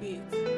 beat.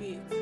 Rain